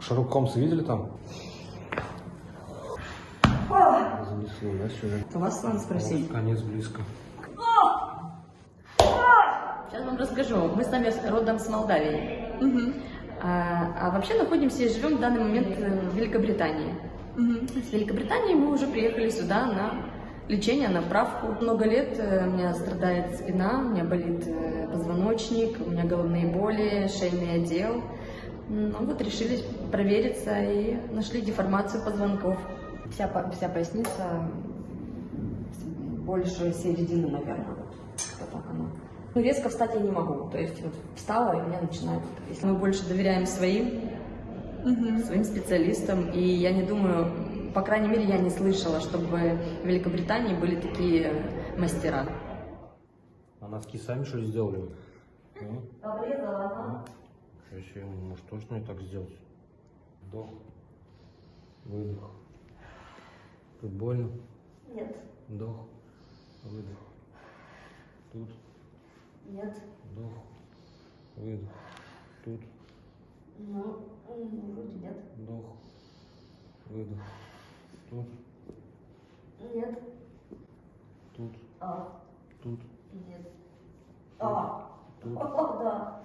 Шерлок Холмса видели там? Занесло, да, сюда? У вас надо спросить. Конец близко. Сейчас вам расскажу. Мы с вами родом с Молдавии. А, а вообще находимся и живем в данный момент в Великобритании. С Великобритании мы уже приехали сюда на лечение, на правку. Много лет э, у меня страдает спина, у меня болит э, позвоночник, у меня головные боли, шейный отдел. Ну вот решили провериться и нашли деформацию позвонков. Вся, вся поясница больше середины, наверное. Вот так оно. Ну, резко встать я не могу. То есть вот встала, и у меня начинает трясти. Мы больше доверяем своим, своим специалистам. И я не думаю, по крайней мере, я не слышала, чтобы в Великобритании были такие мастера. А носки сами что ли сделали? Обрезала, Сейчас я, может, точно и так сделать? Вдох, выдох. Тут больно? Нет, Вдох, выдох. Тут нет. вдох, выдох. Тут Ну, вроде нет. вдох, выдох. Тут, Нет. тут, А, тут, нет. А, тут. да.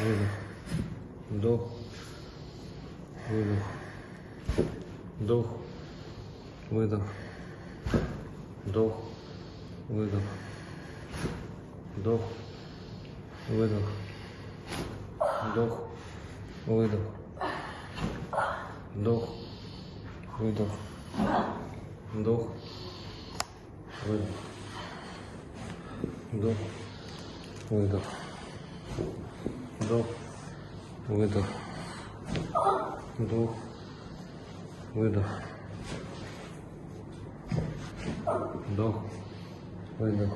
Выдох. Вдох. Выдох. Вдох. Выдох. Вдох. Выдох. Вдох. Выдох. Вдох. Выдох. Вдох. Выдох. Вдох. Выдох. Вдох. Выдох. Вдох, выдох. Вдох, выдох. Вдох, выдох.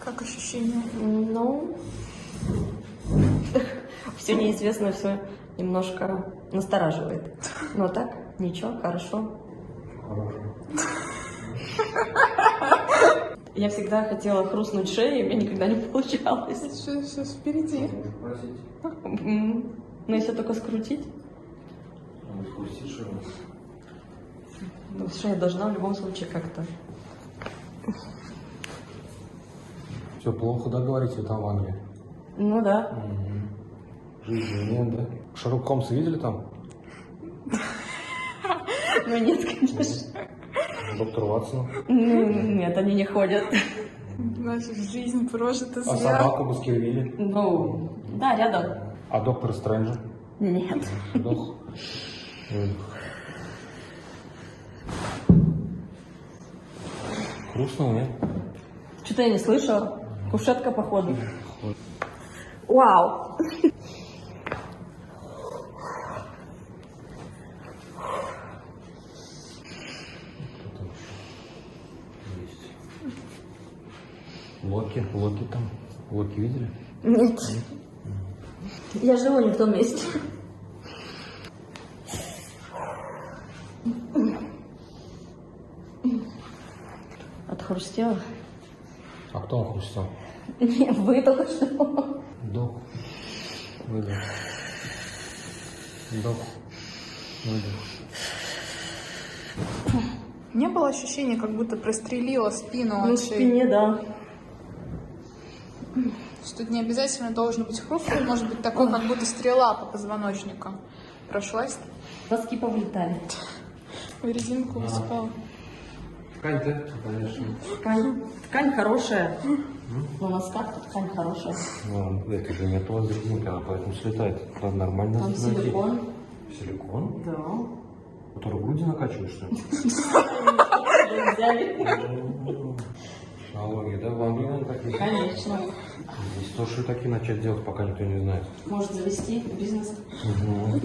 Как ощущения? Ну, все неизвестно, все немножко настораживает. Но так, ничего, хорошо. Хорошо. Я всегда хотела хрустнуть шеей, у меня никогда не получалось. Сейчас, сейчас впереди. Спросить. М, Но если только скрутить, что ли? то шея должна в любом случае как-то. Все плохо, да, говорите, там в Англии? Ну да. Жизни нет, да? Шерлок Холмса видели там? Ну нет, конечно. Доктор Ватсона. Ну, нет, они не ходят. Значит, жизнь прожита А зря. собаку Баскервилли? Ну, да, рядом. А доктор Стрэнджа? Нет. Вдох. Выдох. Грустно, нет? Что-то я не слышала. Кушетка, походу. Вау. Кто там еще есть? Локи, Локи там. Локи видели? Нет. Я живу не в том месте. Отхрустела? А кто он хрустел? Не, вы только что. Вдох. Выдох. Вдох. Выдох. Не было ощущения, как будто прострелила спину Ну, в спине, да. Что это не обязательно должен быть хруст, он может быть такой, как будто стрела по позвоночнику. Прошлась, Носки повлетали. в резинку высыпала. Ткань-то, конечно. Ткань, ткань хорошая. На носках ткань хорошая. Ну, это же не то резинка, она поэтому слетает. Это нормально. Там силикон. Силикон? Да. Который груди накачиваешь, что ли? Взяли. Налоги, да? В Англии, наверное, такие. Конечно. Здесь тоже такие начать делать, пока никто не знает. Может завести бизнес. Мгм.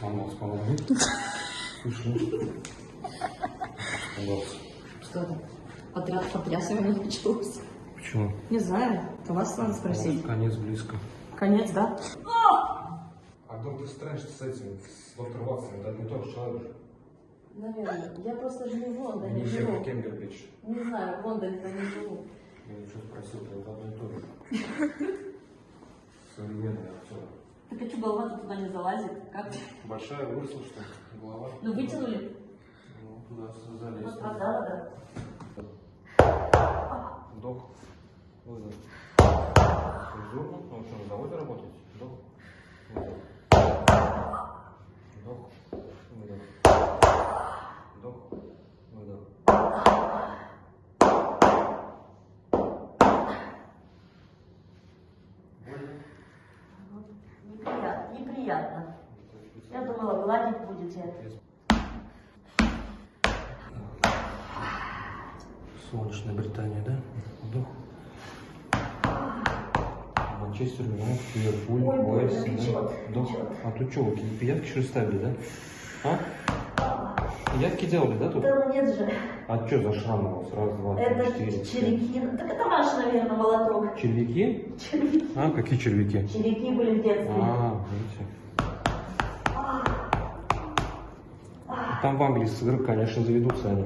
Сломался, по-моему. Испугался. Что там? Подряд потрясывание началось. Почему? Не знаю, у вас надо спросить. Конец близко. Конец, да? А доктор Стрэндж с этим, с доктором Ватсоном, это не тот же человек? Наверное. Я просто живу в Лондоне, Не живу. Не знаю, в Лондоне-то не живу. Я ничего спросил, это одно и то же. Современный актер. Так а что, голова туда не залазит? Как? Большая выросла, что ли, голова? Ну, вытянули? Ну, туда залезть. Вот продала, да. Вдох, выдох. Зурнул, ну что, на заводе работаете? Вдох, выдох. Вдох, выдох. Вдох, выдох. Больно? Неприятно. Неприятно. Я думала, будете. Солнечная Британия, да? Вдох. Манчестер, Юнайтед, Ливерпуль, Уэльс, да? Вдох. А тут что, пиявки что ли ставили, да? А? Пиявки делали, да, тут? Да нет же. А что за шрам у вас? Раз, два, три, Это четыре. червяки. Так это ваш, наверное, молоток. Червяки? Червяки. А, какие червяки? Червяки были в детстве. А, видите. Там в Англии с игры, конечно, заведутся они.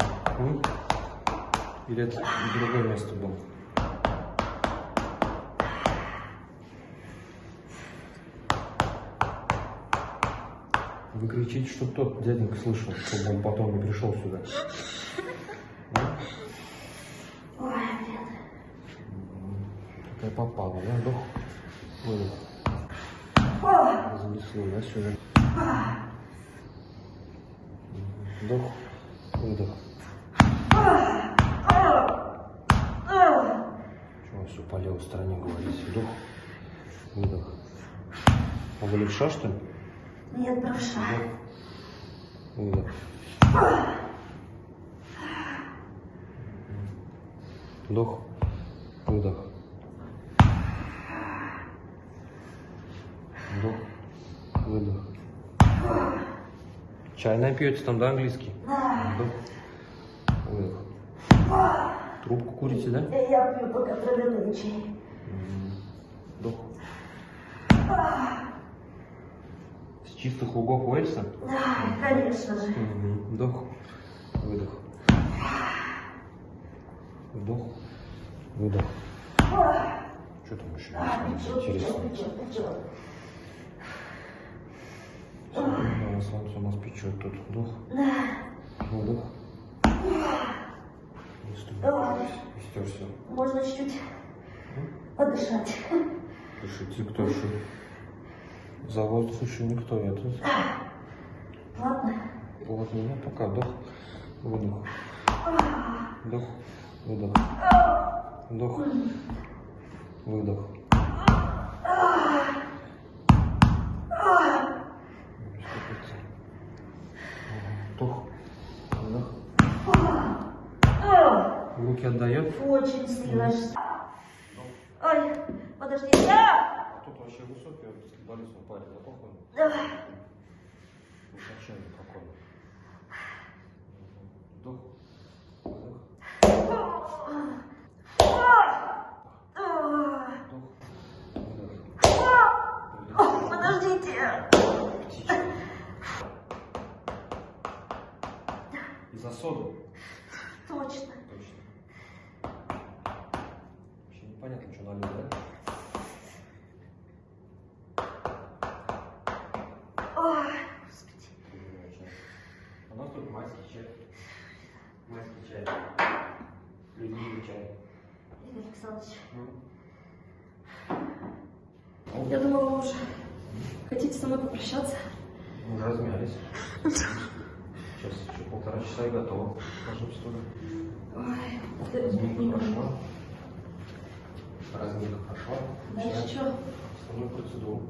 Или это другое место было? Вы кричите, чтобы тот дяденька слышал, чтобы он потом не пришел сюда. Такая попала, да? Ой. Занесло, да, сюда? Вдох, выдох. Чего все по левой стороне говорите? Вдох, выдох. А вы левша, что ли? Нет, правша. Выдох. Вдох, выдох. Вдох, выдох. Чай напьете там, да, английский? Выдох. Трубку курите, да? Я пью только травяной чай. Вдох. С чистых лугов Уэльса? Да, конечно же. Вдох, выдох. Вдох, выдох. Что там еще? Печет, Интересно. печет, печет, печет. Да, у печет тут. Вдох, выдох. Истерся. Можно чуть-чуть подышать. Дышите, кто еще? За воздух еще никто это. Ладно. Вот меня пока вдох, выдох. Вдох, выдох. Вдох, выдох. Вдох, выдох. Руки отдает. Очень сильно. Ой, подожди. А! Тут вообще высокий баскетболист парень, да похож? Давай. Высоченный какой. Вдох! Вдох. Подождите. Из-за соды. Точно. Непонятно, что налил, да? Ой, господи. У нас тут майский чай. Майский чай. Любимый чай. Игорь Александрович, М? я думала, вы уже хотите со мной попрощаться. Мы уже размялись. Сейчас еще полтора часа и готово. Волшебство. Ой, это Разминка не прошла. Разминка прошла. Дальше что? основную процедуру.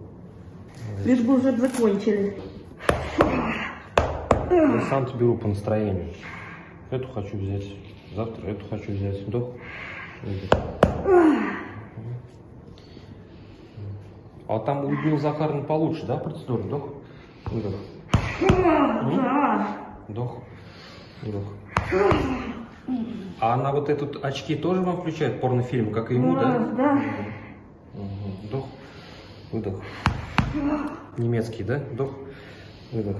Лишь бы уже закончили. Я сам беру по настроению. Эту хочу взять. Завтра эту хочу взять. Вдох. Выдох. А там у Людмилы Захаровны получше, да, процедура? Вдох. Выдох. Вдох. Вдох. А она вот этот очки тоже вам включает порнофильм, как и ему, да? Да. Мгм. Вдох. Выдох. Немецкий, да? Вдох. Выдох.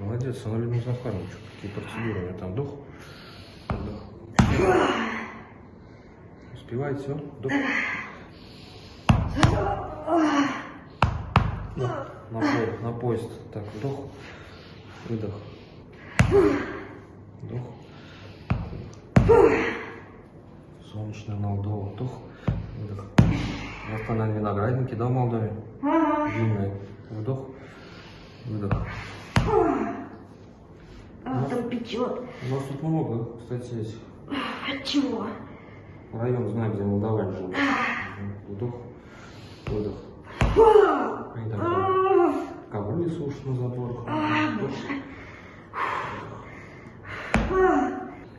Молодец, Анна Захарович. Какие процедуры у меня там? Вдох. Выдох. Успевает все? Вдох. На, на, по- на поезд. Так, вдох. Выдох. Вдох. Солнечная Молдова. Вдох. Там, наверное, виноградники, да, в Молдове? Длинные. Вдох. Выдох. А, там печет. У нас тут много, кстати, есть. От чего? Район знаю, где молдаване живут. Мгм. Вдох. Выдох. Выдох. Ковры сушат на заборах. Вдох. Вдох.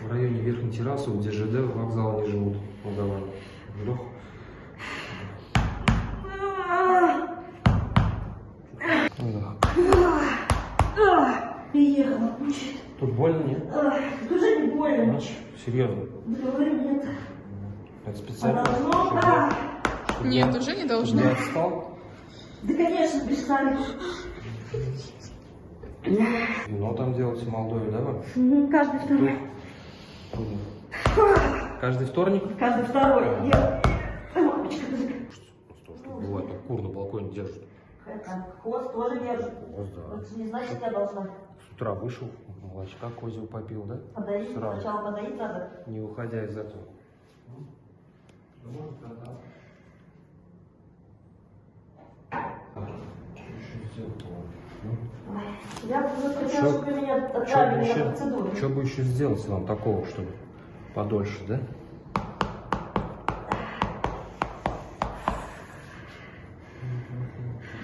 В районе верхней террасы, где ЖД, вокзала не живут молдаване. Вдох. Приехала, мучает. Тут больно, нет? Тоже не больно. Значит, серьезно. Говорю, нет. Это специально, Должно, чтобы, да. чтобы Нет, уже не должно. я отстал. Да, конечно, перестали. Вино там делать в Молдове, да? Мгм, Каждый второй. Каждый вторник? Каждый второй. Я... Что, что бывает, так кур на балконе держат. Это, хвост тоже держит. Вот, да. Это не значит, я должна С утра вышел, молочка козьего попил, да? подоить. Сразу. Сначала подоить надо. Не уходя из этого. Ой, Я бы вот хотела, чтобы меня Что отправили на еще, процедуру. чё бы еще сделать вам такого, чтобы подольше, да?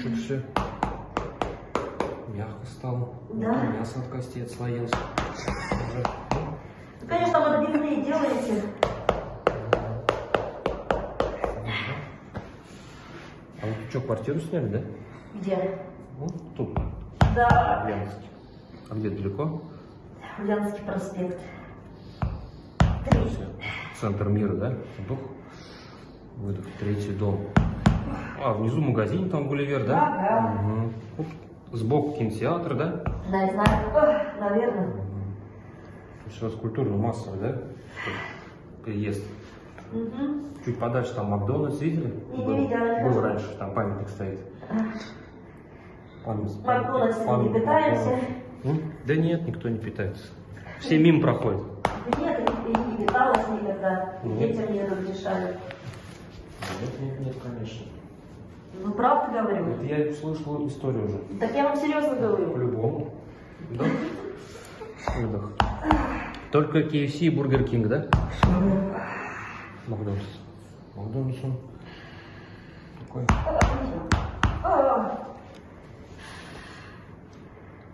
Чуть все мягко стало. Да. Мясо от костей отслоилось. Ну, Конечно, вы отбивные делаете. Что, квартиру сняли, да? Где? Вот тут, Да, в Ульяновске. А где далеко? Ульяновский проспект. Три. Центр мира, да? Вдох. Выдох. Третий дом. А, внизу магазин там Гулливер, да? Ага. Мгм. Вот Сбоку кинотеатр, да? Да, я знаю. Наверное. Мгм. То есть у вас культурно-массовый, да? Приезд. Угу. Чуть подальше там Макдональдс видели? Не Был, видела. был раньше, там памятник стоит. Макдональдсом не питаемся. Макдональдс. Да нет, никто не питается. Все мимо проходят. Да нет, и не питалась никогда. Детям не разрешали. Нет, нет, нет, конечно. Ну, правда говорю. Это я слышал историю уже. Так я вам серьезно говорю. По-любому. Да. Выдох. Только KFC и Бургер Кинг, да? Макдональдс. Макдональдс он такой.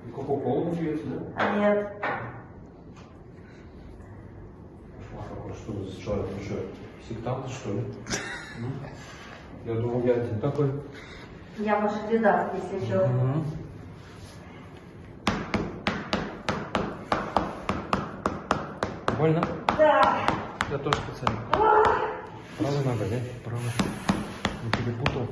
И Кока-колу не пьете, да? А нет. А что за человек? Ну что, сектант, что ли? М? Я думал, я один такой. Я ваша беда, если что. Мгм. Больно? Да. Я тоже специально. Правая нога, да? Правая. Не перепутал.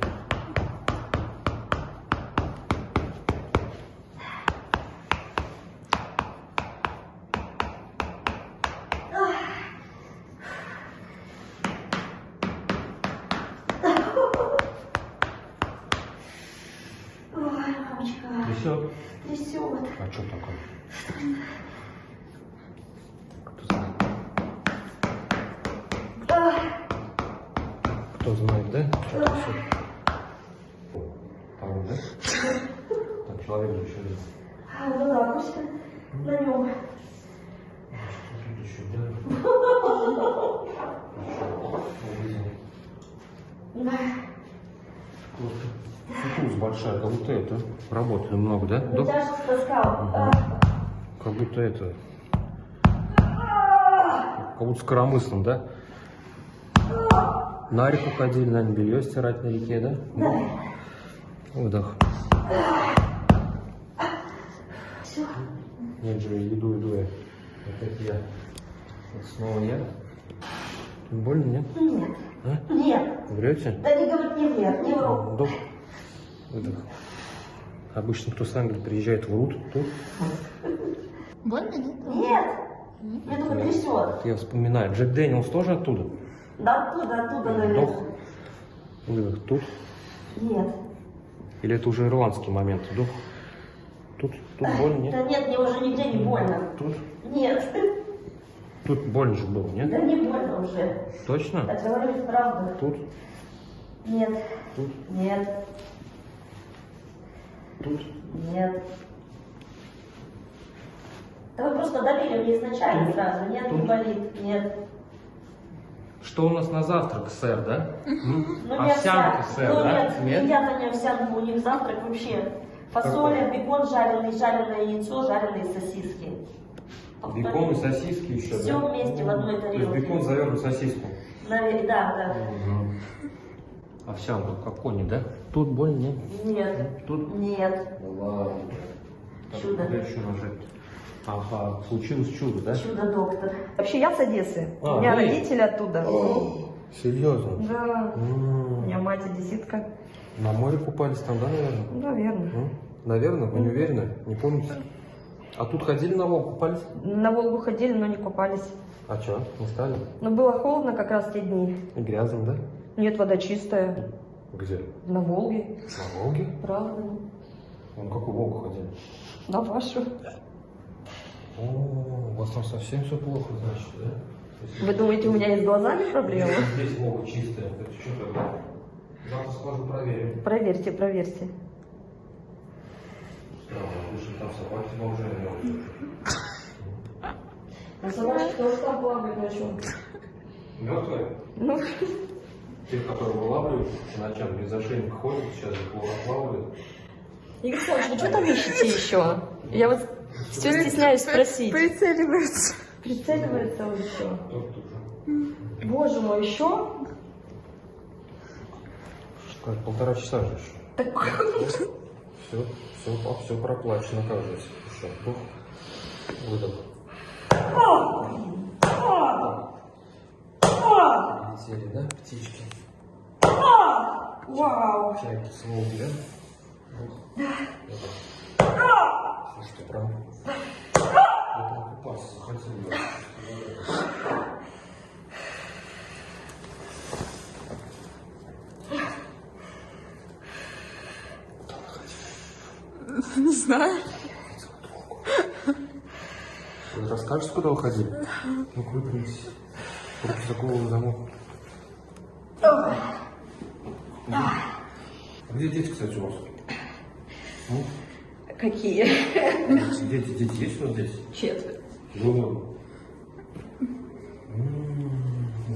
Ой, мамочка. Трясет. Трясет. А что такое? Кто знает? А, Кто знает, да? Что? Там, да? Так, человек же еще есть. а, ну да, пусть на нем. Тут еще, да? Да. Футуз большая, как будто это. Работали много, да? Ну, Да? тяжко таскал. Ага. Как будто это. Как будто с коромыслом, да? На реку ходили, наверное, белье стирать на реке, да? Да. Выдох. Нет же, иду, иду я. Опять я. Вот снова я. Больно, нет? Нет. А? Нет. Врете? Да не говорит, не врет, не вру. Вдох. Выдох. Обычно кто с Англии приезжает, врут. Тут Больно, нет? Нет. Мне только трясет. я вспоминаю. Джек Дэниелс тоже оттуда? Да оттуда, оттуда, Вдох. наверное. Выдох. Тут. Нет. Или это уже ирландский момент? Вдох. Тут. Тут больно, Да нет? нет, мне уже нигде не больно. Тут. Нет. Тут больно же было, нет? Да не больно уже. Точно? Я говорю ведь правду. Тут. Нет. Тут. Нет. Тут. Нет. Да вы просто добили мне изначально сразу. Нет, не Тут. болит. Нет. Что у нас на завтрак, сэр, да? Ну, не Овсянка, овсянка. сэр, ну, да? нет, едят они овсянку, у них завтрак вообще. Фасоля, бекон жареный, жареное яйцо, жареные сосиски. Бекон и сосиски еще, Всё да? вместе в одной То есть тарелке. бекон завернут в сосиску. Наве- Да, да. Овсянку, как кони, да? Тут больно, нет? Нет. Тут? Нет. Ладно. Чудо. куда еще нажать? Ага, случилось чудо, да? Чудо-доктор. Вообще я с Одессы. А, у меня вы? родители оттуда. Серьезно? Да. М, У меня мать одесситка. На море купались там, да, наверное? Наверное. М? Наверное, вы не уверены? Не помните? А тут ходили на Волгу, купались? На Волгу ходили, но не купались. А что, не стали? Но было холодно как раз те дни. И грязно, да? Нет, вода чистая. Где? На Волге. На Волге? Правда. Ну, какую Волгу ходили? На вашу. О, у вас там совсем все плохо, значит, да? Вы думаете, у меня есть с глазами проблемы? Здесь Волга чистая, это что тогда? Завтра схожу проверим. Проверьте, проверьте. Странно, слушай, там собаки уже А собачки тоже там плавают ночью. Мертвые? Ну, Тех, которые вылавливают ночам без ошейника ходят, сейчас их отлавливают. Игорь Александрович, вы что там ищете еще? Я вот все стесняюсь спросить. Прицеливается. Прицеливается он еще. Боже мой, еще? Как, полтора часа же еще. Так, Все, все, все проплачено, оказывается. Еще вдох, выдох. Летели, да, птички? вау. Чайки с Волги, да? Слушайте, прям... Я прям купаться захотел. Не знаю. Вы расскажете, куда вы ходили? Ну, выпрямитесь. Руки за голову замок. Где дети, кстати, у вас? Ну, Какие? дети, дети есть у вас здесь? Четверть. Ну,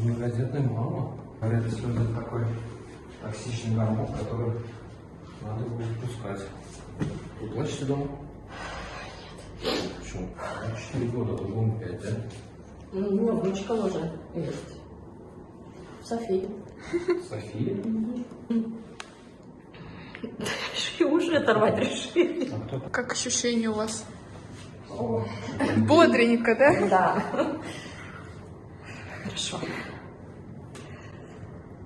многодетная мама. Это такой токсичный гормон, который надо будет пускать. Вы плачете дома? Почему? Ну, Четыре года, а другому пять, да? Ну, внучка уже есть. София. София? И уши оторвать решили. А Как ощущение у вас? Бодренько, да? Да. Хорошо.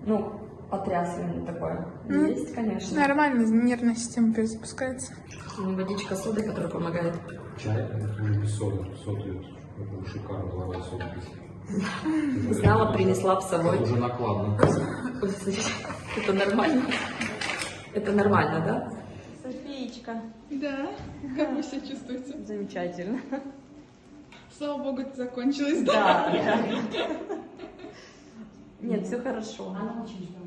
Ну, потрясывание такое. Ну, Есть, конечно. Нормально, нервная система перезапускается. Ну, Водичка соды, которая помогает. Чай, это уже без соды. Соды это шикарно, давай соду без. Знала, принесла с собой. Это уже накладно. Это нормально? Это нормально, да? Софиечка. Да. Как вы себя чувствуете? Замечательно. Слава богу, это закончилось, Да. Нет, все хорошо. Она очень ждала.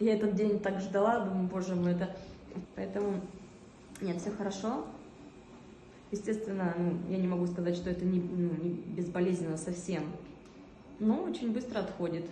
Я этот день так ждала, думаю, боже мой, это... Поэтому... Нет, все хорошо. Естественно, ну, я не могу сказать, что это не, ну, не безболезненно совсем. Но очень быстро отходит.